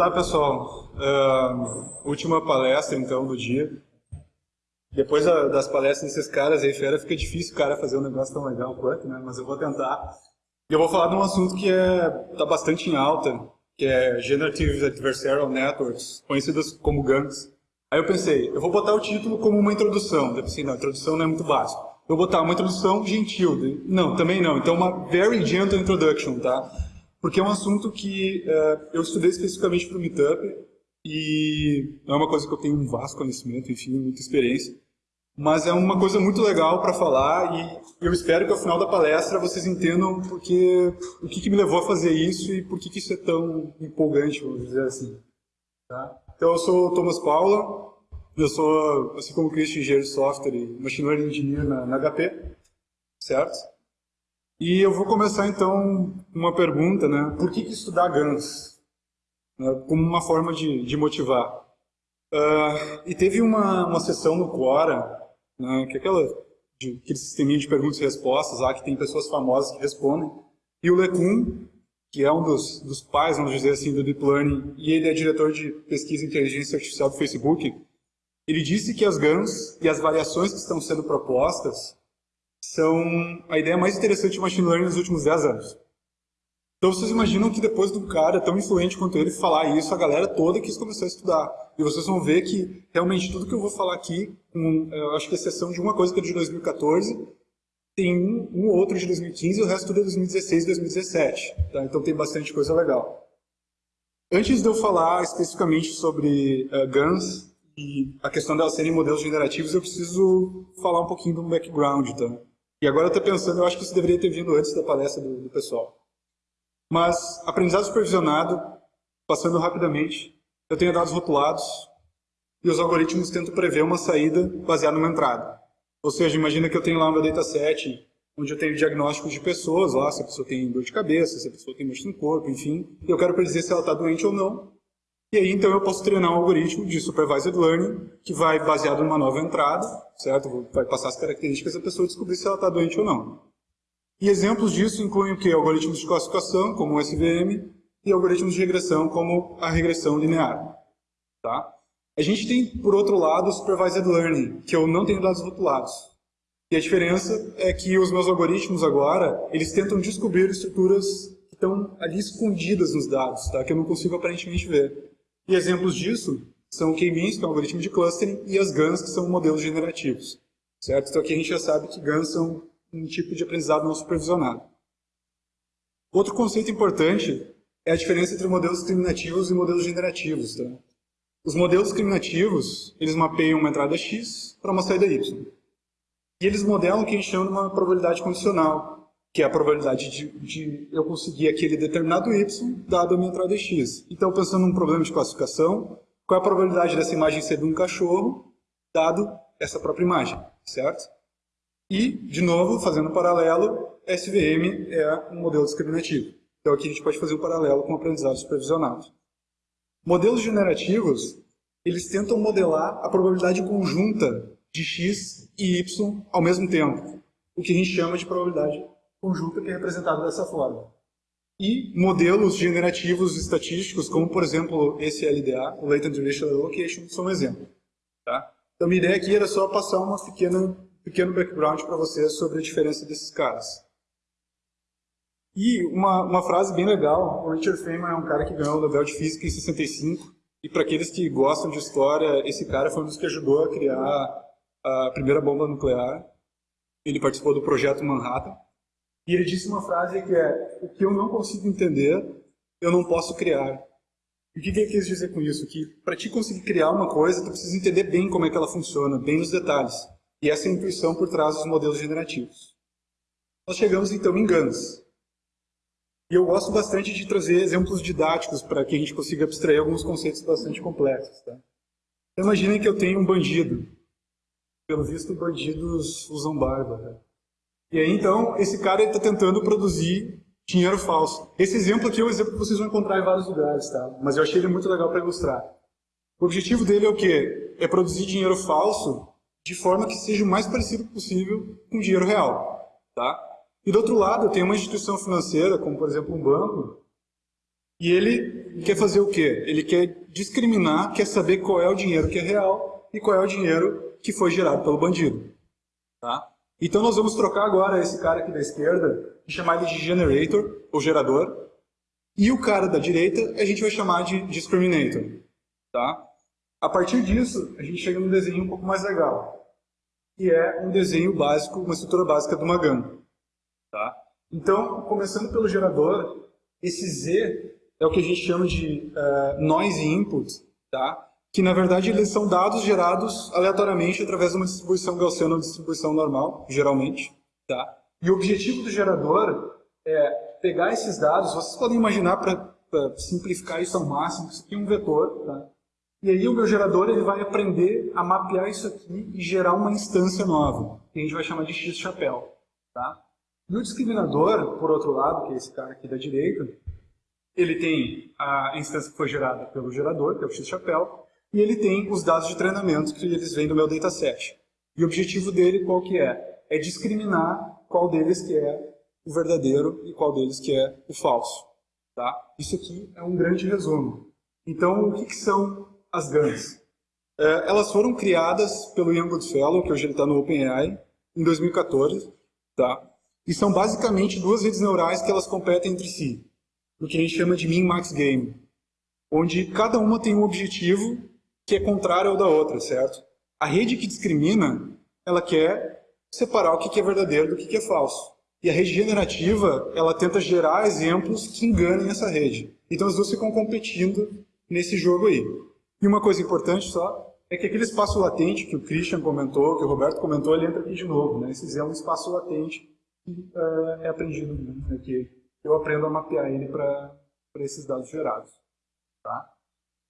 Tá, pessoal. Uh, última palestra, então, do dia. Depois da, das palestras desses caras aí fera, fica difícil o cara fazer um negócio tão legal quanto, né? Mas eu vou tentar. E eu vou falar de um assunto que é, tá bastante em alta, que é Generative Adversarial Networks, conhecidas como GANs. Aí eu pensei, eu vou botar o título como uma introdução. Eu pensei, não, a introdução não é muito básica. Eu vou botar uma introdução gentil. Não, também não. Então uma very gentle introduction, tá? Porque é um assunto que uh, eu estudei especificamente para o Meetup e é uma coisa que eu tenho um vasto conhecimento, enfim, muita experiência, mas é uma coisa muito legal para falar e eu espero que ao final da palestra vocês entendam porque, o que, que me levou a fazer isso e por que, que isso é tão empolgante, vamos dizer assim. Tá? Então eu sou o Thomas Paula, eu sou, assim como o Christian, engenheiro de software e machine learning engineer na, na HP, certo? E eu vou começar então uma pergunta, né? Por que, que estudar GANs? Né? Como uma forma de, de motivar. Uh, e teve uma, uma sessão no Quora, né, que é aquela, de, aquele sisteminha de perguntas e respostas lá, que tem pessoas famosas que respondem. E o Lecun, que é um dos, dos pais, vamos dizer assim, do Deep Learning, e ele é diretor de pesquisa em inteligência artificial do Facebook, ele disse que as GANs e as variações que estão sendo propostas são a ideia mais interessante de machine learning nos últimos 10 anos. Então vocês imaginam que depois do cara tão influente quanto ele falar isso, a galera toda quis começar a estudar. E vocês vão ver que realmente tudo que eu vou falar aqui, com, eu acho que exceção de uma coisa que é de 2014, tem um, um outro de 2015 e o resto tudo é 2016 e 2017. Tá? Então tem bastante coisa legal. Antes de eu falar especificamente sobre uh, GANs e a questão delas serem modelos generativos, eu preciso falar um pouquinho do background. Tá? E agora eu estou pensando, eu acho que isso deveria ter vindo antes da palestra do, do pessoal. Mas, aprendizado supervisionado, passando rapidamente, eu tenho dados rotulados e os algoritmos tentam prever uma saída baseada numa entrada. Ou seja, imagina que eu tenho lá meu dataset onde eu tenho diagnósticos de pessoas lá, se a pessoa tem dor de cabeça, se a pessoa tem mexido no corpo, enfim, e eu quero predizer se ela está doente ou não. E aí, então, eu posso treinar um algoritmo de supervised learning que vai, baseado numa nova entrada, certo? Vai passar as características da pessoa descobrir se ela está doente ou não. E exemplos disso incluem o que? Algoritmos de classificação, como o SVM, e algoritmos de regressão, como a regressão linear. Tá? A gente tem, por outro lado, o Supervised Learning, que eu não tenho dados rotulados. E a diferença é que os meus algoritmos agora, eles tentam descobrir estruturas que estão ali escondidas nos dados, tá? que eu não consigo aparentemente ver. E exemplos disso são o K-means, que é um algoritmo de clustering, e as GANs, que são modelos generativos. Certo? Então aqui a gente já sabe que GANs são um tipo de aprendizado não supervisionado. Outro conceito importante é a diferença entre modelos discriminativos e modelos generativos. Tá? Os modelos discriminativos, eles mapeiam uma entrada X para uma saída Y. E eles modelam o que a gente chama de uma probabilidade condicional, que é a probabilidade de, de, eu conseguir aquele determinado y dado a minha entrada x. Então, pensando num problema de classificação, qual é a probabilidade dessa imagem ser de um cachorro, dado essa própria imagem, certo? E, de novo, fazendo um paralelo, SVM é um modelo discriminativo. Então, aqui a gente pode fazer um paralelo com o aprendizado supervisionado. Modelos generativos, eles tentam modelar a probabilidade conjunta de x e y ao mesmo tempo, o que a gente chama de probabilidade conjunta que é representado dessa forma. E modelos generativos estatísticos, como por exemplo esse LDA, o Latent Relational Allocation, são um exemplo. Tá? Então minha ideia aqui era só passar uma pequena, pequeno background para vocês sobre a diferença desses caras. E uma, uma frase bem legal, o Richard Feynman é um cara que ganhou o Nobel de Física em 65, e para aqueles que gostam de história, esse cara foi um dos que ajudou a criar a primeira bomba nuclear. Ele participou do projeto Manhattan, e ele disse uma frase que é: O que eu não consigo entender, eu não posso criar. E o que ele quis dizer com isso? Que para te conseguir criar uma coisa, tu precisa entender bem como é que ela funciona, bem nos detalhes. E essa é a intuição por trás dos modelos generativos. Nós chegamos então em GANs. E eu gosto bastante de trazer exemplos didáticos para que a gente consiga abstrair alguns conceitos bastante complexos. Tá? Então, imaginem que eu tenho um bandido. Pelo visto, bandidos usam barba. Tá? E aí, então, esse cara está tentando produzir dinheiro falso. Esse exemplo aqui é um exemplo que vocês vão encontrar em vários lugares, tá? Mas eu achei ele muito legal para ilustrar. O objetivo dele é o quê? É produzir dinheiro falso de forma que seja o mais parecido possível com dinheiro real, tá? E do outro lado, tem uma instituição financeira, como por exemplo um banco, E ele quer fazer o quê? Ele quer discriminar, quer saber qual é o dinheiro que é real e qual é o dinheiro que foi gerado pelo bandido. Tá? Então nós vamos trocar agora esse cara aqui da esquerda e chamar ele de generator, ou gerador, e o cara da direita a gente vai chamar de discriminator. Tá? A partir disso, a gente chega num desenho um pouco mais legal, que é um desenho básico, uma estrutura básica de uma. Tá? Então, começando pelo gerador, esse Z é o que a gente chama de uh, noise input, tá? Que na verdade eles são dados gerados aleatoriamente através de uma distribuição gaussiana ou distribuição normal, geralmente. Tá? E o objetivo do gerador é pegar esses dados, vocês podem imaginar para simplificar isso ao máximo, isso aqui é um vetor, tá? E aí o meu gerador ele vai aprender a mapear isso aqui e gerar uma instância nova, que a gente vai chamar de x-chapéu. Tá? E o discriminador, por outro lado, que é esse cara aqui da direita, ele tem a instância que foi gerada pelo gerador, que é o x-chapéu, e ele tem os dados de treinamento que eles vêm do meu dataset. E o objetivo dele qual que é? É discriminar qual deles que é o verdadeiro e qual deles que é o falso. Tá? Isso aqui é um grande resumo. Então, o que, que são as GANs? É, elas foram criadas pelo Ian Goodfellow, que hoje ele está no OpenAI, em 2014. Tá? E são basicamente duas redes neurais que elas competem entre si. O que a gente chama de min-max game. Onde cada uma tem um objetivo que é contrário ao da outra, certo? A rede que discrimina, ela quer separar o que é verdadeiro do que é falso. E a rede generativa, ela tenta gerar exemplos que enganem essa rede. Então as duas ficam competindo nesse jogo aí. E uma coisa importante só, é que aquele espaço latente que o Christian comentou, que o Roberto comentou, ele entra aqui de novo. Né? Esse é um espaço latente que uh, é aprendido, né? que eu aprendo a mapear ele para esses dados gerados. Tá?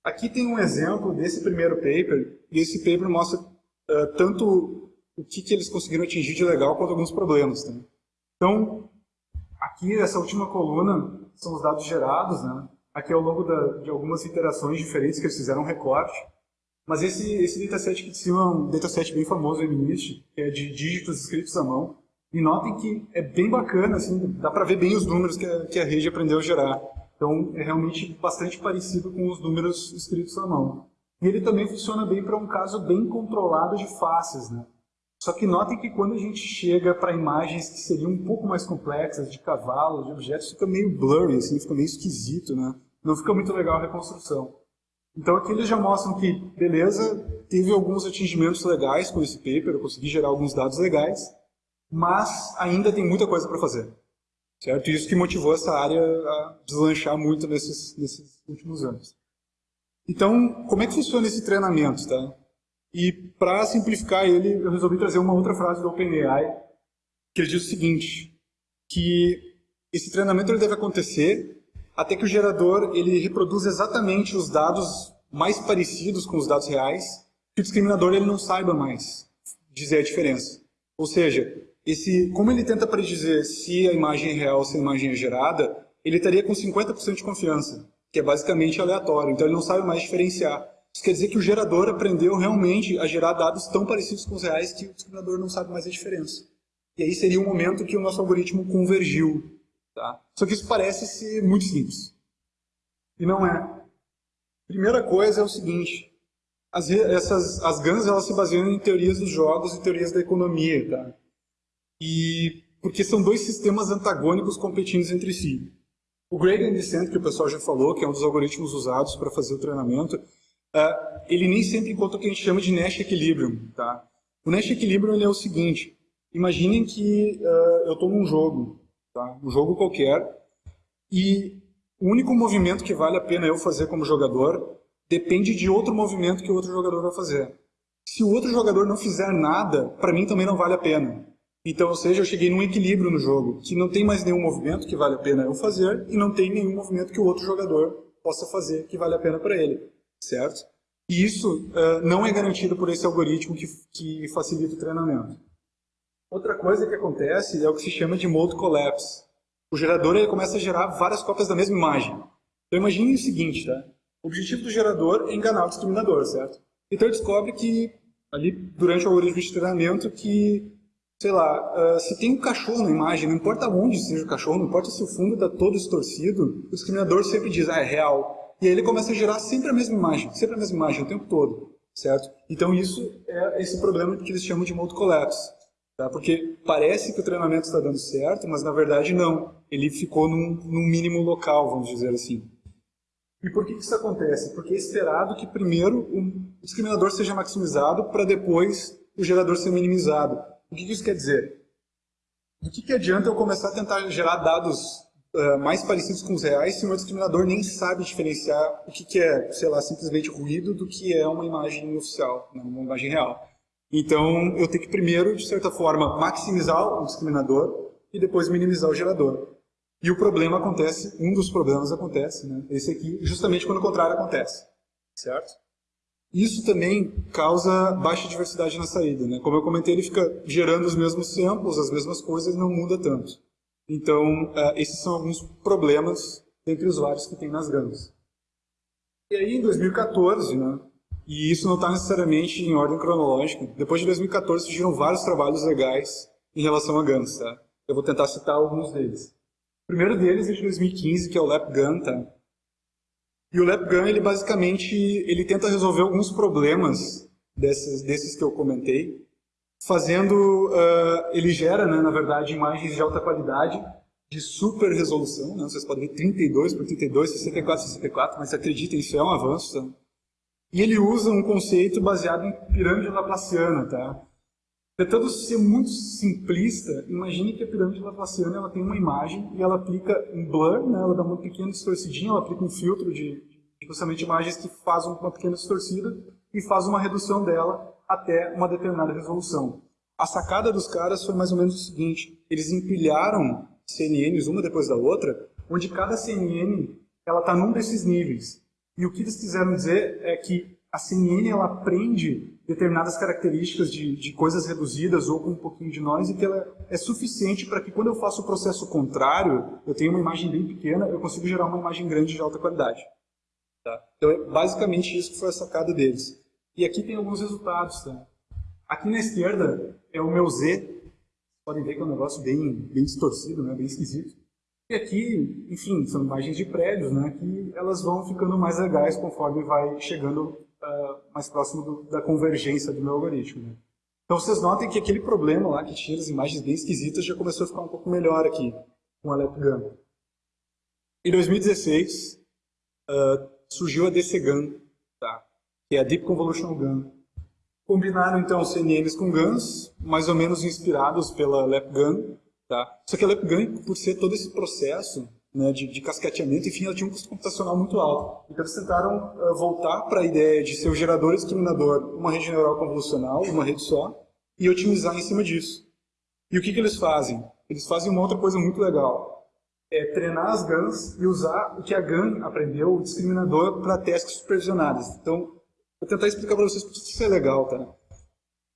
Aqui tem um exemplo desse primeiro paper, e esse paper mostra uh, tanto o que, que eles conseguiram atingir de legal quanto alguns problemas. Tá? Então, aqui, essa última coluna, são os dados gerados, né? Aqui ao longo da, de algumas iterações diferentes que eles fizeram um recorte. Mas esse, esse dataset aqui de cima é um dataset bem famoso, MNIST, que é de dígitos escritos à mão. E notem que é bem bacana, assim, dá para ver bem os números que a, que a rede aprendeu a gerar. Então, é realmente bastante parecido com os números escritos à mão. E ele também funciona bem para um caso bem controlado de faces, né? Só que notem que quando a gente chega para imagens que seriam um pouco mais complexas, de cavalos, de objetos, fica meio blurry, assim, fica meio esquisito, né? Não fica muito legal a reconstrução. Então aqui eles já mostram que, beleza, teve alguns atingimentos legais com esse paper, eu consegui gerar alguns dados legais, mas ainda tem muita coisa para fazer. Certo? Isso que motivou essa área a deslanchar muito nesses, nesses últimos anos. Então, como é que funciona esse treinamento? Tá? E para simplificar ele, eu resolvi trazer uma outra frase do OpenAI, que ele diz o seguinte, que esse treinamento ele deve acontecer até que o gerador ele reproduz exatamente os dados mais parecidos com os dados reais, que o discriminador ele não saiba mais dizer a diferença. Ou seja, esse, como ele tenta predizer se a imagem é real ou se a imagem é gerada, ele estaria com 50% de confiança, que é basicamente aleatório, então ele não sabe mais diferenciar. Isso quer dizer que o gerador aprendeu realmente a gerar dados tão parecidos com os reais que o discriminador não sabe mais a diferença. E aí seria o momento que o nosso algoritmo convergiu. Tá? Só que isso parece ser muito simples. E não é. Primeira coisa é o seguinte, as, essas, as GANs elas se baseiam em teorias dos jogos e teorias da economia. Tá? E porque são dois sistemas antagônicos competindo entre si. O gradient descent, que o pessoal já falou, que é um dos algoritmos usados para fazer o treinamento, uh, ele nem sempre encontra o que a gente chama de Nash Equilibrium. Tá? O Nash Equilibrium é o seguinte, imaginem que uh, eu estou num jogo, tá? um jogo qualquer, e o único movimento que vale a pena eu fazer como jogador depende de outro movimento que o outro jogador vai fazer. Se o outro jogador não fizer nada, para mim também não vale a pena. Então, ou seja, eu cheguei num equilíbrio no jogo, que não tem mais nenhum movimento que vale a pena eu fazer, e não tem nenhum movimento que o outro jogador possa fazer que vale a pena para ele certo? E isso uh, não é garantido por esse algoritmo que, que facilita o treinamento. Outra coisa que acontece é o que se chama de mode collapse. O gerador ele começa a gerar várias cópias da mesma imagem. Então imagine o seguinte, tá? O objetivo do gerador é enganar o discriminador, certo? Então ele descobre que, ali, durante o algoritmo de treinamento, que sei lá, uh, se tem um cachorro na imagem, não importa onde seja o cachorro, não importa se o fundo está todo distorcido, o discriminador sempre diz, ah, é real. E aí ele começa a gerar sempre a mesma imagem, sempre a mesma imagem o tempo todo, certo? Então isso é esse problema que eles chamam de mode collapse. Tá? Porque parece que o treinamento está dando certo, mas na verdade não. Ele ficou num, num mínimo local, vamos dizer assim. E por que, que isso acontece? Porque é esperado que primeiro o discriminador seja maximizado para depois o gerador ser minimizado. O que, isso quer dizer? Do que, que adianta eu começar a tentar gerar dados uh, mais parecidos com os reais se o meu discriminador nem sabe diferenciar o que, que é, sei lá, simplesmente ruído do que é uma imagem oficial, né, uma imagem real. Então, eu tenho que primeiro, de certa forma, maximizar o discriminador e depois minimizar o gerador. E o problema acontece, um dos problemas acontece, né? esse aqui, justamente quando o contrário acontece, certo? Isso também causa baixa diversidade na saída, né? Como eu comentei, ele fica gerando os mesmos samples, as mesmas coisas, não muda tanto. Então, uh, esses são alguns problemas entre usuários que tem nas GANs. E aí, em 2014, né, e isso não está necessariamente em ordem cronológica. Depois de 2014 surgiram vários trabalhos legais em relação a GANs, tá? Eu vou tentar citar alguns deles. O primeiro deles é de 2015, que é o LapGun, tá? E o LapGun, ele basicamente, ele tenta resolver alguns problemas desses, desses que eu comentei, fazendo, uh, ele gera, né, na verdade, imagens de alta qualidade, de super resolução, né? vocês podem ver 32 por 32, 64 por 64, mas acreditem, isso é um avanço, tá? E ele usa um conceito baseado em pirâmide laplaciana, tá? Tentando ser muito simplista, imagine que a pirâmide laplaciana ela tem uma imagem e ela aplica um blur, né? ela dá uma pequena distorcidinha, ela aplica um filtro de, de imagens que faz uma pequena distorcida e faz uma redução dela até uma determinada resolução. A sacada dos caras foi mais ou menos o seguinte, eles empilharam CNNs uma depois da outra, onde cada CNN ela está num desses níveis. E o que eles quiseram dizer é que a CNN ela aprende determinadas características de, de coisas reduzidas ou com um pouquinho de noise que ela é suficiente para que quando eu faço o processo contrário, eu tenho uma imagem bem pequena, eu consigo gerar uma imagem grande de alta qualidade. Tá? Então é basicamente isso que foi a sacada deles. E aqui tem alguns resultados. Tá? Aqui na esquerda é o meu Z. Podem ver que é um negócio bem, bem distorcido, né? bem esquisito. E aqui, enfim, são imagens de prédios, né, que elas vão ficando mais legais conforme vai chegando uh, mais próximo do, da convergência do meu algoritmo. Né. Então vocês notem que aquele problema lá, que tinha as imagens bem esquisitas, já começou a ficar um pouco melhor aqui com a LepGAN. Em 2016, uh, surgiu a DCGAN, tá? que é a Deep Convolutional GAN. Combinaram então CNNs com GANs, mais ou menos inspirados pela LepGAN, Tá? Só que ela ganha por ser todo esse processo né, de, de, cascateamento, enfim, ela tinha um custo computacional muito alto. Então eles tentaram uh, voltar para a ideia de ser o gerador discriminador, uma rede neural convolucional, uma rede só, e otimizar em cima disso. E o que, que eles fazem? Eles fazem uma outra coisa muito legal. É treinar as GANs e usar o que a GAN aprendeu, o discriminador, para testes supervisionadas. Então, vou tentar explicar para vocês por que isso é legal, tá?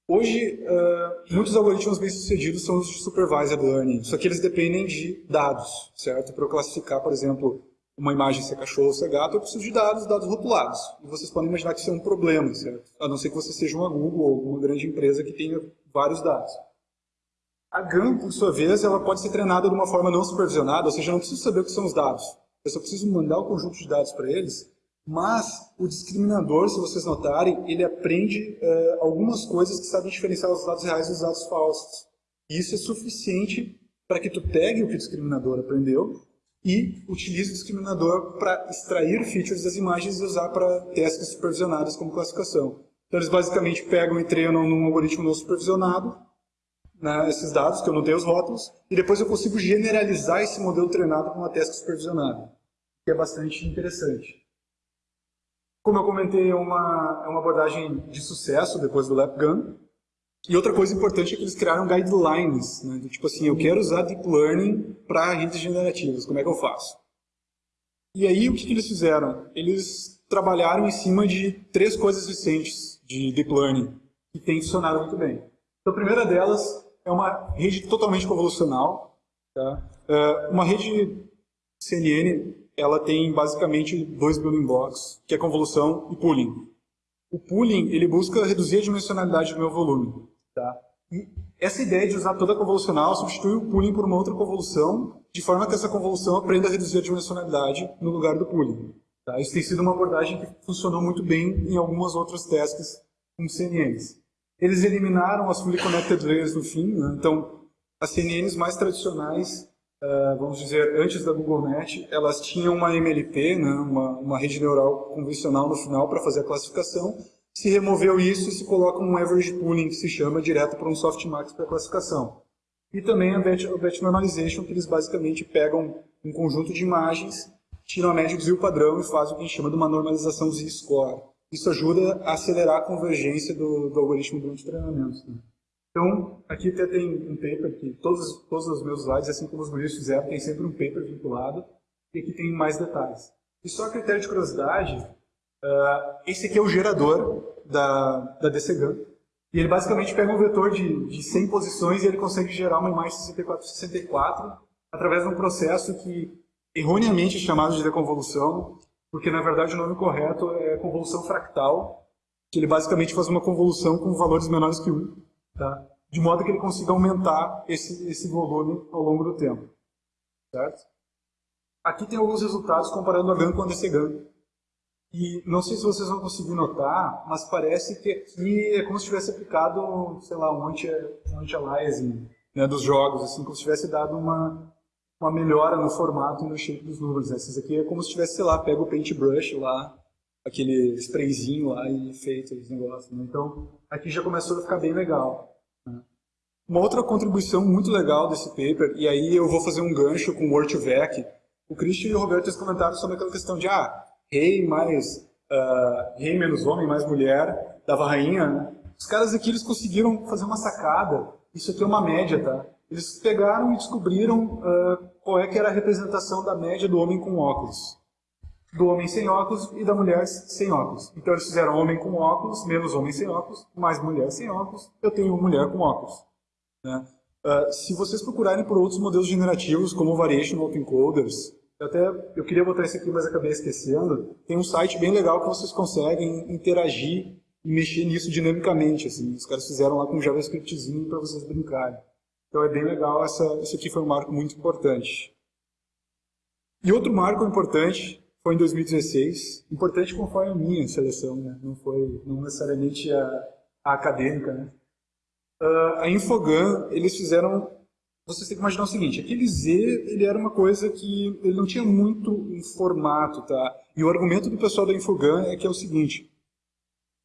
Hoje, uh, muitos algoritmos bem-sucedidos são os de supervised learning, só que eles dependem de dados, certo? Para eu classificar, por exemplo, uma imagem se é cachorro ou se é gato, eu preciso de dados, dados rotulados. E vocês podem imaginar que isso é um problema, certo? A não ser que você seja uma Google ou uma grande empresa que tenha vários dados. A GAN, por sua vez, ela pode ser treinada de uma forma não supervisionada, ou seja, eu não preciso saber o que são os dados. Eu só preciso mandar o conjunto de dados para eles mas o discriminador, se vocês notarem, ele aprende uh, algumas coisas que sabem diferenciar os dados reais dos dados falsos. E isso é suficiente para que tu pegue o que o discriminador aprendeu e utilize o discriminador para extrair features das imagens e usar para testes supervisionados como classificação. Então eles basicamente pegam e treinam num algoritmo não supervisionado né, esses dados, que eu não tenho os rótulos, e depois eu consigo generalizar esse modelo treinado com uma teste supervisionada, que é bastante interessante. Como eu comentei, é uma, é uma abordagem de sucesso depois do LapGun. E outra coisa importante é que eles criaram guidelines, né? tipo assim, eu quero usar Deep Learning para redes generativas, como é que eu faço? E aí, o que, que eles fizeram? Eles trabalharam em cima de três coisas recentes de Deep Learning, que têm funcionado muito bem. Então, a primeira delas é uma rede totalmente convolucional, tá? Uh, uma rede CNN ela tem basicamente dois building blocks, que é convolução e pooling. O pooling, ele busca reduzir a dimensionalidade do meu volume. Tá? E essa ideia de usar toda a convolucional substitui o pooling por uma outra convolução, de forma que essa convolução aprenda a reduzir a dimensionalidade no lugar do pooling. Tá? Isso tem sido uma abordagem que funcionou muito bem em algumas outras tasks com CNNs. Eles eliminaram as fully connected layers no fim, né? então as CNNs mais tradicionais, uh, vamos dizer, antes da GoogleNet, elas tinham uma MLP, né? uma, uma rede neural convencional no final para fazer a classificação, se removeu isso e se coloca um average pooling, que se chama direto para um softmax para classificação. E também a batch, a batch normalization, que eles basicamente pegam um conjunto de imagens, tiram a média do padrão e fazem o que a gente chama de uma normalização z-score. Isso ajuda a acelerar a convergência do, do algoritmo durante o treinamento. Né? Então, aqui até tem um paper que todos, todos os meus slides, assim como os meus fizeram, tem sempre um paper vinculado, e aqui tem mais detalhes. E só critério de curiosidade, uh, esse aqui é o gerador da, da DCGAN, e ele basicamente pega um vetor de, de 100 posições e ele consegue gerar uma imagem 64-64 através de um processo que erroneamente é chamado de deconvolução, porque na verdade o nome correto é convolução fractal, que ele basicamente faz uma convolução com valores menores que 1, tá? de modo que ele consiga aumentar esse, esse volume ao longo do tempo. Certo? Aqui tem alguns resultados comparando a GAN com a DC GAN. E não sei se vocês vão conseguir notar, mas parece que aqui é como se tivesse aplicado, sei lá, um anti-aliasing anti né, dos jogos, assim, como se tivesse dado uma, uma melhora no formato e no shape dos números. Né? Esses aqui é como se tivesse, sei lá, pega o paintbrush lá, aquele sprayzinho lá e feito esse negócio. Né? Então, aqui já começou a ficar bem legal. Né? Uma outra contribuição muito legal desse paper, e aí eu vou fazer um gancho com o Word2Vec, o Christian e o Roberto comentaram sobre aquela questão de, ah, rei mais, uh, rei menos homem mais mulher, dava rainha, né? Os caras aqui eles conseguiram fazer uma sacada, isso aqui é uma média, tá? Eles pegaram e descobriram uh, qual é que era a representação da média do homem com óculos. Do homem sem óculos e da mulher sem óculos. Então eles fizeram homem com óculos, menos homem sem óculos, mais mulher sem óculos, eu tenho mulher com óculos. Né? Uh, se vocês procurarem por outros modelos generativos, como Variation Autoencoders, eu até eu queria botar isso aqui, mas acabei esquecendo, tem um site bem legal que vocês conseguem interagir e mexer nisso dinamicamente. Assim. Os caras fizeram lá com um JavaScriptzinho para vocês brincarem. Então é bem legal, essa, esse aqui foi um marco muito importante. E outro marco importante foi em 2016, importante conforme a minha seleção, né? não foi não necessariamente a, a acadêmica. Né? Uh, a Infogun, eles fizeram, vocês têm que imaginar o seguinte, aquele Z ele era uma coisa que ele não tinha muito um formato, tá? E o argumento do pessoal da Infogun é que é o seguinte,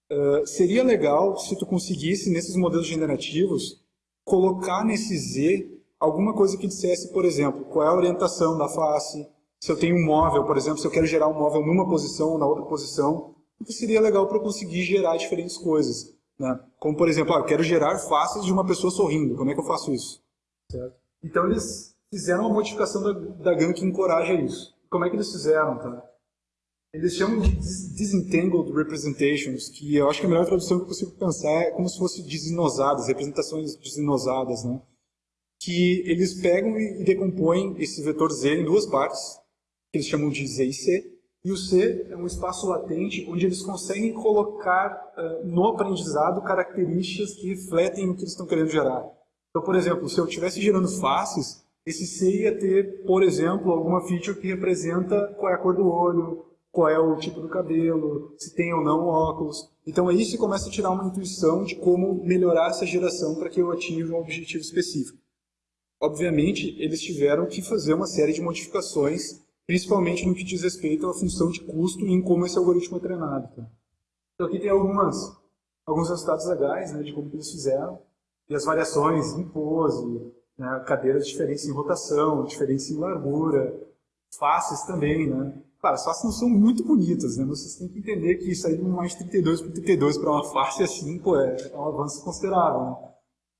uh, seria legal se tu conseguisse, nesses modelos generativos, colocar nesse Z alguma coisa que dissesse, por exemplo, qual é a orientação da face, se eu tenho um móvel, por exemplo, se eu quero gerar um móvel numa posição ou na outra posição, seria legal para eu conseguir gerar diferentes coisas. Né? Como, por exemplo, ah, eu quero gerar faces de uma pessoa sorrindo, como é que eu faço isso? Certo? Então eles fizeram uma modificação da, da GAN que encoraja isso. Como é que eles fizeram? Tá? Eles chamam de disentangled representations, que eu acho que a melhor tradução que eu consigo pensar é como se fosse desinosadas, representações desinosadas, né? Que eles pegam e decompõem esse vetor Z em duas partes, que eles chamam de Z e C, e o C é um espaço latente onde eles conseguem colocar uh, no aprendizado características que refletem o que eles estão querendo gerar. Então, por exemplo, se eu estivesse gerando faces, esse C ia ter, por exemplo, alguma feature que representa qual é a cor do olho, qual é o tipo do cabelo, se tem ou não óculos. Então aí você começa a tirar uma intuição de como melhorar essa geração para que eu atinja um objetivo específico. Obviamente, eles tiveram que fazer uma série de modificações, principalmente no que diz respeito à função de custo e em como esse algoritmo é treinado. Tá? Então aqui tem algumas, alguns resultados legais né, de como eles fizeram, e as variações em pose, né, cadeiras diferentes em rotação, diferentes em largura, faces também, né? Claro, as faces não são muito bonitas, né? Vocês têm que entender que isso aí de mais 32 por 32 para uma face assim, pô, é, é um avanço considerável, né?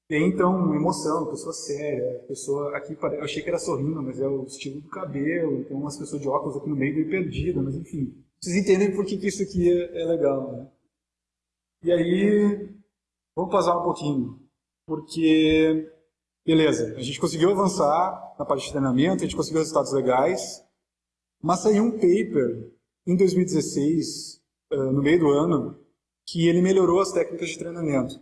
Tem, então, emoção, pessoa séria, pessoa aqui, eu achei que era sorrindo, mas é o estilo do cabelo, tem umas pessoas de óculos aqui no meio meio perdida, mas enfim. Vocês entendem por que, que isso aqui é, é legal, né? E aí, vamos passar um pouquinho, porque, beleza, a gente conseguiu avançar na parte de treinamento, a gente conseguiu resultados legais, mas saiu um paper em 2016, uh, no meio do ano, que ele melhorou as técnicas de treinamento.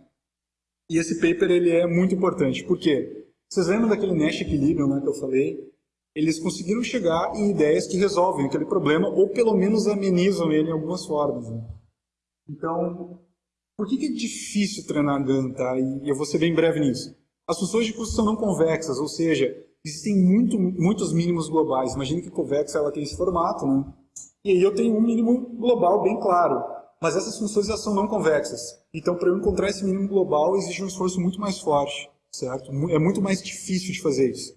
E esse paper ele é muito importante. Por quê? Vocês lembram daquele Nash Equilibrium né, que eu falei? Eles conseguiram chegar em ideias que resolvem aquele problema ou pelo menos amenizam ele em algumas formas. Né? Então, por que, é difícil treinar GAN? Tá? E eu vou ser bem breve nisso. As funções de custo são não convexas, ou seja, existem muito, muitos mínimos globais. Imagina que convexa ela tem esse formato, né? E aí eu tenho um mínimo global bem claro. Mas essas funções são não convexas. Então, para eu encontrar esse mínimo global, exige um esforço muito mais forte, certo? É muito mais difícil de fazer isso.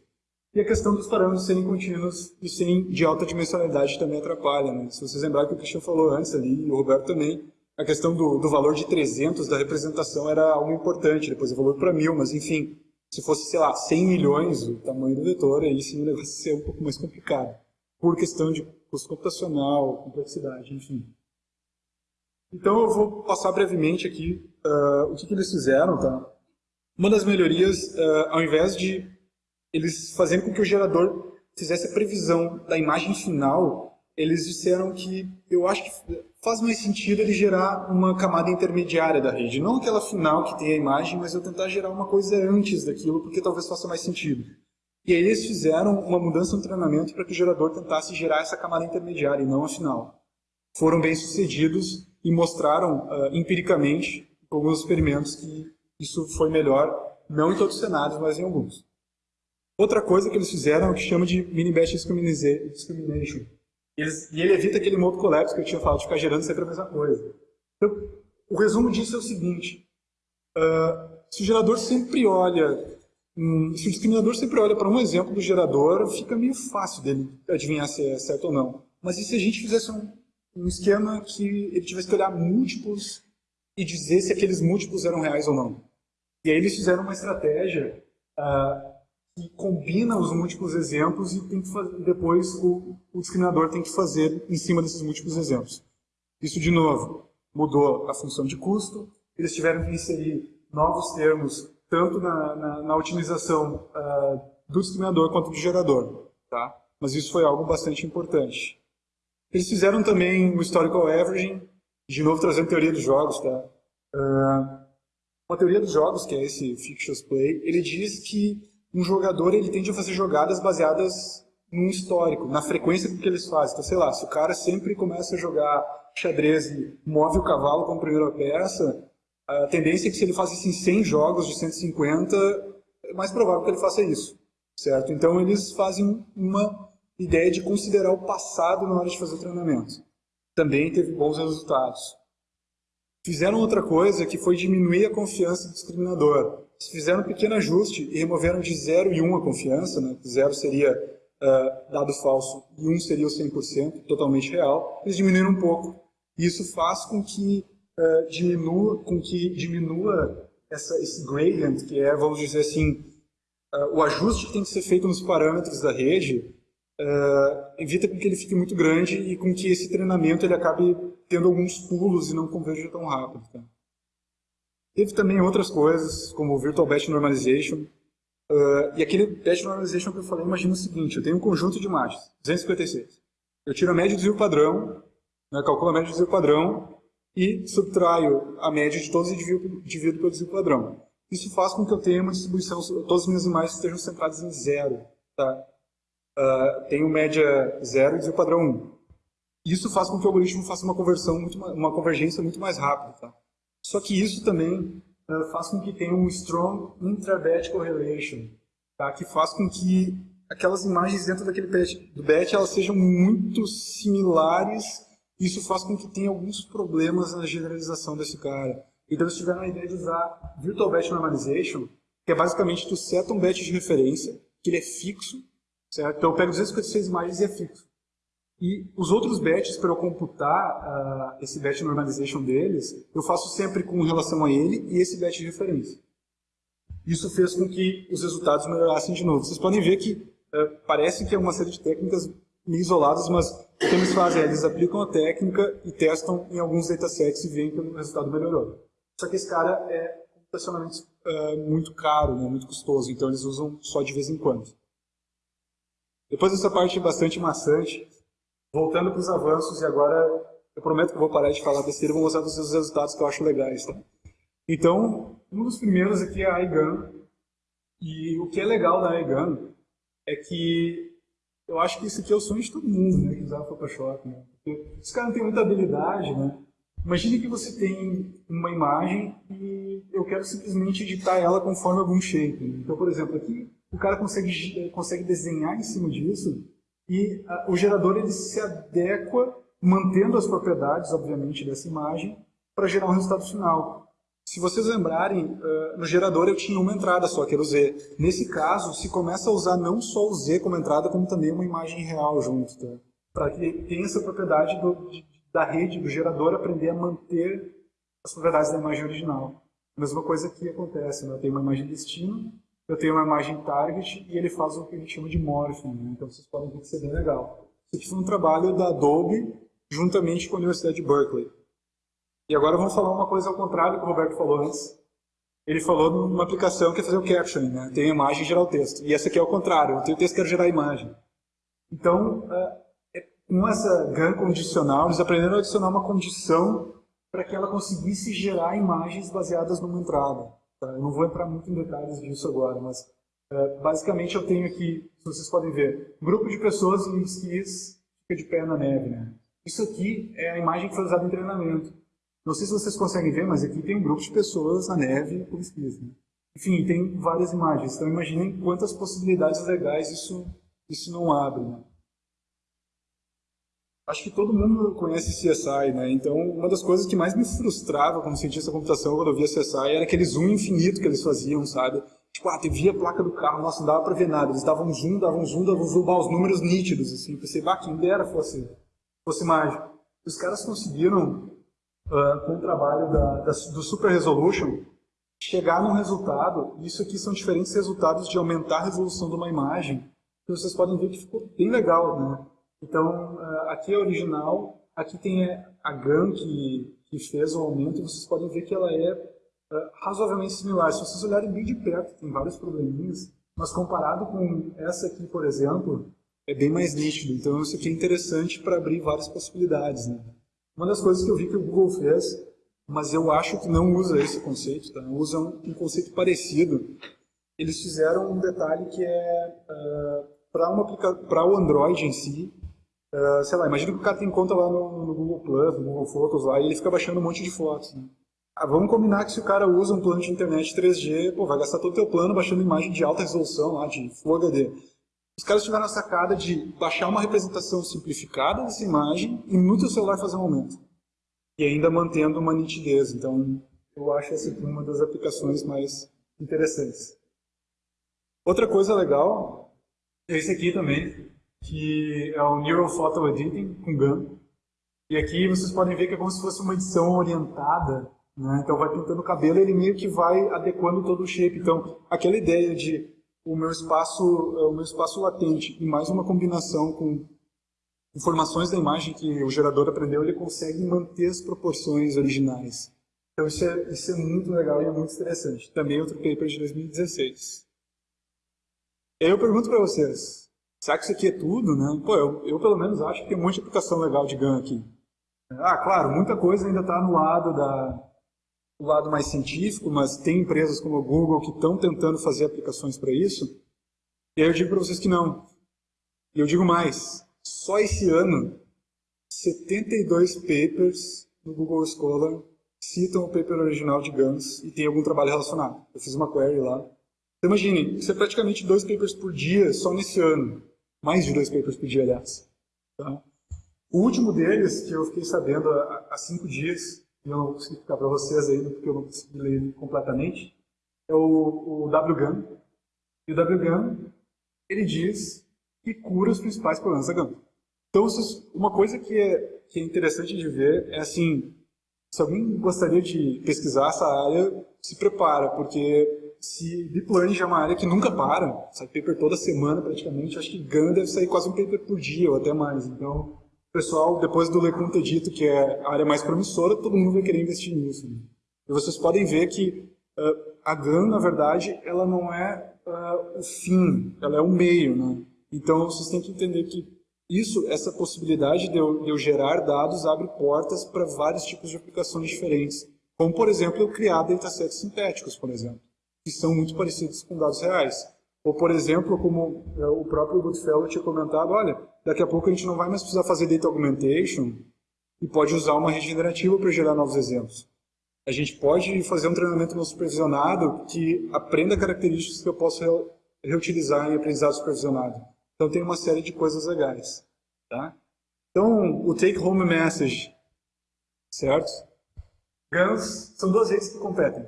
E a questão dos parâmetros serem contínuos e serem de alta dimensionalidade também atrapalha, né? Se vocês lembrarem que o Cristian falou antes ali, e o Roberto também, a questão do, do valor de 300 da representação era algo importante, depois valor para mil, mas enfim, se fosse, sei lá, 100 milhões o tamanho do vetor, aí sim o negócio ia ser um pouco mais complicado, por questão de custo computacional, complexidade, enfim. Então eu vou passar brevemente aqui uh, o que, que, eles fizeram. Tá? Uma das melhorias, uh, ao invés de eles fazerem com que o gerador fizesse a previsão da imagem final, eles disseram que eu acho que faz mais sentido ele gerar uma camada intermediária da rede. Não aquela final que tem a imagem, mas eu tentar gerar uma coisa antes daquilo, porque talvez faça mais sentido. E aí eles fizeram uma mudança no treinamento para que o gerador tentasse gerar essa camada intermediária e não a final. Foram bem sucedidos e mostraram uh, empiricamente, alguns experimentos, que isso foi melhor, não em todos os cenários, mas em alguns. Outra coisa que eles fizeram é o que chama de mini-batch discrimination. Eles, e ele evita aquele modo collapse que eu tinha falado, de ficar gerando sempre a mesma coisa. Então, o resumo disso é o seguinte, uh, se o gerador sempre olha, um, se o discriminador sempre olha para um exemplo do gerador, fica meio fácil dele adivinhar se é certo ou não. Mas e se a gente fizesse um, um esquema que ele tivesse que olhar múltiplos e dizer se aqueles múltiplos eram reais ou não. E aí eles fizeram uma estratégia uh, que combina os múltiplos exemplos e tem que fazer, depois o, o discriminador tem que fazer em cima desses múltiplos exemplos. Isso, de novo, mudou a função de custo, eles tiveram que inserir novos termos, tanto na, na, na otimização uh, do discriminador quanto do gerador. Tá? Mas isso foi algo bastante importante. Eles fizeram também o Historical Averaging, de novo trazendo teoria dos jogos. Tá? Uh, uma teoria dos jogos, que é esse Fictitious Play, ele diz que um jogador ele tende a fazer jogadas baseadas num histórico, na frequência com que eles fazem. Então, sei lá, se o cara sempre começa a jogar xadrez e move o cavalo como primeira peça, a tendência é que se ele faz isso em 100 jogos de 150, é mais provável que ele faça isso, certo? Então eles fazem uma ideia de considerar o passado na hora de fazer o treinamento. Também teve bons resultados. Fizeram outra coisa que foi diminuir a confiança do discriminador. Fizeram um pequeno ajuste e removeram de 0 e 1 um a confiança. Né? 0 seria uh, dado falso e 1 um seria o 100%, totalmente real. Eles diminuíram um pouco. Isso faz com que uh, diminua, com que diminua essa, esse gradient, que é, vamos dizer assim, uh, o ajuste que tem que ser feito nos parâmetros da rede, uh, evita que ele fique muito grande e com que esse treinamento ele acabe tendo alguns pulos e não converja tão rápido. Tá? Teve também outras coisas, como o Virtual Batch Normalization. Uh, e aquele Batch Normalization que eu falei, imagina o seguinte, eu tenho um conjunto de imagens, 256. Eu tiro a média do desvio padrão, né, calculo a média do desvio padrão e subtraio a média de todos os divido, divido pelo desvio padrão. Isso faz com que eu tenha uma distribuição, todas as minhas imagens estejam centradas em zero. Tá? Uh, tenho média 0 e desvio padrão 1. Isso faz com que o algoritmo faça uma conversão, muito, uma convergência muito mais rápida. Tá? Só que isso também uh, faz com que tenha um strong intra-batch correlation, tá? que faz com que aquelas imagens dentro daquele batch, do batch elas sejam muito similares. Isso faz com que tenha alguns problemas na generalização desse cara. Então eles tiveram a ideia de usar Virtual Batch Normalization, que é basicamente tu seta um batch de referência, que ele é fixo, Certo? Então eu pego 256 imagens e é fixo. E os outros batches, para eu computar uh, esse batch normalization deles, eu faço sempre com relação a ele e esse batch de referência. Isso fez com que os resultados melhorassem de novo. Vocês podem ver que uh, parece que é uma série de técnicas meio isoladas, mas o que eles fazem é eles aplicam a técnica e testam em alguns datasets e veem que o resultado melhorou. Só que esse cara é computacionalmente uh, muito caro, né, muito custoso, então eles usam só de vez em quando. Depois dessa parte bastante maçante, voltando para os avanços, e agora eu prometo que eu vou parar de falar besteira e vou mostrar os resultados que eu acho legais. Tá? Então, um dos primeiros aqui é a iGun. E o que é legal da iGun é que eu acho que isso aqui é o sonho de todo mundo, né, que usava Photoshop, né? Os caras não têm muita habilidade, né? Imagine que você tem uma imagem e eu quero simplesmente editar ela conforme algum shape. Né? Então, por exemplo, aqui o cara consegue, consegue desenhar em cima disso e a, o gerador ele se adequa, mantendo as propriedades, obviamente, dessa imagem, para gerar um resultado final. Se vocês lembrarem, uh, no gerador eu tinha uma entrada só, que era o Z. Nesse caso, se começa a usar não só o Z como entrada, como também uma imagem real junto, tá? Para que tenha essa propriedade do, de, da rede, do gerador, aprender a manter as propriedades da imagem original. Mesma coisa que acontece, né? eu tenho uma imagem destino, eu tenho uma imagem target e ele faz o que a gente chama de morphing, né? então vocês podem ver que isso é bem legal. Isso aqui foi um trabalho da Adobe juntamente com a Universidade de Berkeley. E agora vamos falar uma coisa ao contrário do que o Roberto falou antes. Ele falou numa aplicação que é fazer o captioning, né? Tem a imagem e gerar o texto. E essa aqui é o contrário, eu tenho texto que quero gerar a imagem. Então, é, com essa GAN condicional, eles aprenderam a adicionar uma condição para que ela conseguisse gerar imagens baseadas numa entrada. Tá? Eu não vou entrar muito em detalhes disso agora, mas é, basicamente eu tenho aqui, se vocês podem ver, um grupo de pessoas em esquis fica de pé na neve. Né? Isso aqui é a imagem que foi usada em treinamento. Não sei se vocês conseguem ver, mas aqui tem um grupo de pessoas na neve com esquis. Né? Enfim, tem várias imagens. Então imaginem quantas possibilidades legais isso, isso não abre. Né? Acho que todo mundo conhece CSI, né? Então, uma das coisas que mais me frustrava como cientista da computação quando eu via CSI era aquele zoom infinito que eles faziam, sabe? Tipo, ah, via a placa do carro, nossa, não dava pra ver nada. Eles davam zoom, davam zoom, davam zoom, os números nítidos, assim. Pensei, bah, quem dera fosse, fosse mágico. Os caras conseguiram uh, com o trabalho da, da, do Super Resolution, chegar num resultado, isso aqui são diferentes resultados de aumentar a resolução de uma imagem, que vocês podem ver que ficou bem legal, né? Então, uh, aqui é original, aqui tem a GAN que, que fez o aumento, vocês podem ver que ela é uh, razoavelmente similar. Se vocês olharem bem de perto, tem vários probleminhas, mas comparado com essa aqui, por exemplo, é bem mais nítido. Então, isso aqui é interessante para abrir várias possibilidades, né? Uma das coisas que eu vi que o Google fez, mas eu acho que não usa esse conceito, tá? usa um, um conceito parecido. Eles fizeram um detalhe que é uh, para o Android em si, uh, sei lá, imagina que o cara tem conta lá no, no, Google Plus, no Google Fotos lá, e ele fica baixando um monte de fotos. Né? Ah, vamos combinar que se o cara usa um plano de internet 3G, pô, vai gastar todo o teu plano baixando imagem de alta resolução lá, de Full HD. Os caras tiveram a sacada de baixar uma representação simplificada dessa imagem e no teu celular fazer um aumento. E ainda mantendo uma nitidez. Então, eu acho essa uma das aplicações mais interessantes. Outra coisa legal é esse aqui também, que é o Neural Photo Editing com GAN. E aqui vocês podem ver que é como se fosse uma edição orientada. Né? Então vai pintando o cabelo e ele meio que vai adequando todo o shape. Então, aquela ideia de o meu espaço, o meu espaço latente e mais uma combinação com informações da imagem que o gerador aprendeu, ele consegue manter as proporções originais. Então isso é, isso é muito legal e é muito interessante. Também outro paper de 2016. E eu pergunto para vocês, será que isso aqui é tudo? Né? Pô, eu, eu pelo menos acho que tem um monte de aplicação legal de GAN aqui. Ah, claro, muita coisa ainda está no lado da, o lado mais científico, mas tem empresas como a Google que estão tentando fazer aplicações para isso. E aí eu digo para vocês que não. E eu digo mais, só esse ano, 72 papers no Google Scholar citam o paper original de GANs e tem algum trabalho relacionado. Eu fiz uma query lá. Então imagine, isso é praticamente dois papers por dia só nesse ano. Mais de dois papers por dia, aliás. Tá? O último deles, que eu fiquei sabendo há, há cinco dias, e eu não consegui ficar para vocês ainda, porque eu não consegui ler ele completamente, é o, o WGAN. E o WGAN, ele diz que cura os principais problemas da gama. Então, uma coisa que é, que é interessante de ver é assim, se alguém gostaria de pesquisar essa área, se prepara, porque se Deep Learning já é uma área que nunca para, sai paper toda semana praticamente, acho que GAN deve sair quase um paper por dia ou até mais. Então, o pessoal, depois do Lecun ter dito que é a área mais promissora, todo mundo vai querer investir nisso. Né? E vocês podem ver que uh, a GAN, na verdade, ela não é uh, o fim, ela é o meio. Né? Então, vocês têm que entender que isso, essa possibilidade de eu, de eu gerar dados abre portas para vários tipos de aplicações diferentes, Como, por exemplo, eu criar datasets sintéticos, por exemplo, que são muito parecidos com dados reais. Ou, por exemplo, como é, o próprio Goodfellow tinha comentado, olha, daqui a pouco a gente não vai mais precisar fazer data augmentation e pode usar uma regenerativa para gerar novos exemplos. A gente pode fazer um treinamento não supervisionado que aprenda características que eu posso reutilizar em aprendizado supervisionado. Então tem uma série de coisas legais. Tá? Então, o take home message, certo? GANs são duas redes que competem.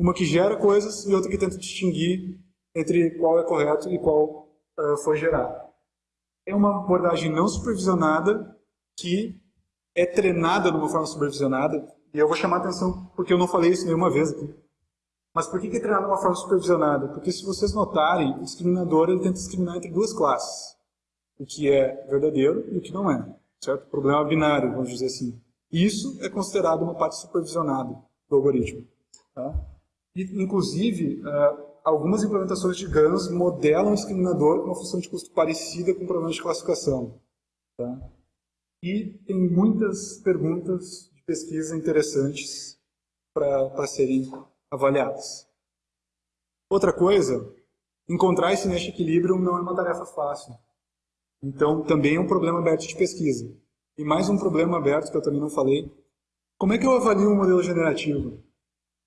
Uma que gera coisas e outra que tenta distinguir entre qual é correto e qual uh, foi gerado. É uma abordagem não supervisionada que é treinada de uma forma supervisionada. E eu vou chamar a atenção porque eu não falei isso nenhuma vez aqui. Mas por que é treinado de uma forma supervisionada? Porque se vocês notarem, o discriminador ele tenta discriminar entre duas classes. O que é verdadeiro e o que não é. Certo? Problema binário, vamos dizer assim. Isso é considerado uma parte supervisionada do algoritmo. Tá? E, inclusive, uh, algumas implementações de GANs modelam o discriminador com uma função de custo parecida com problemas de classificação. Tá? E tem muitas perguntas de pesquisa interessantes para serem avaliadas. Outra coisa, encontrar esse mesh equilíbrio não é uma tarefa fácil. Então, também é um problema aberto de pesquisa. E mais um problema aberto que eu também não falei. Como é que eu avalio um modelo generativo?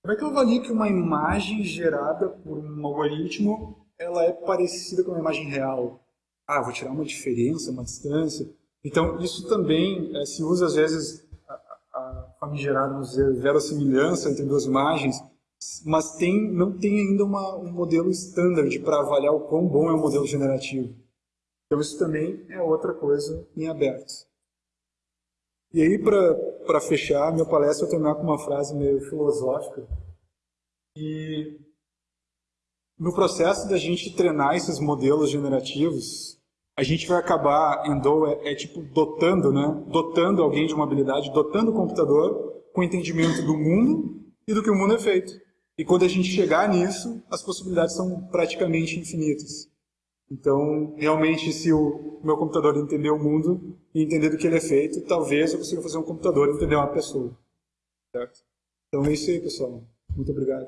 Como é que eu avalio que uma imagem gerada por um algoritmo ela é parecida com uma imagem real? Ah, vou tirar uma diferença, uma distância. Então, isso também é, se usa, às vezes, a, a famigerada, vamos dizer, verossimilhança entre duas imagens, mas tem, não tem ainda uma, um modelo standard para avaliar o quão bom é o modelo generativo. Então, isso também é outra coisa em aberto. E aí, para fechar minha palestra, eu terminar com uma frase meio filosófica. E no processo da gente treinar esses modelos generativos, a gente vai acabar, Endo é, é tipo dotando, né? Dotando alguém de uma habilidade, dotando o computador com entendimento do mundo e do que o mundo é feito. E quando a gente chegar nisso, as possibilidades são praticamente infinitas. Então, realmente, se o meu computador entender o mundo e entender do que ele é feito, talvez eu consiga fazer um computador entender uma pessoa. Certo? Então é isso aí, pessoal. Muito obrigado.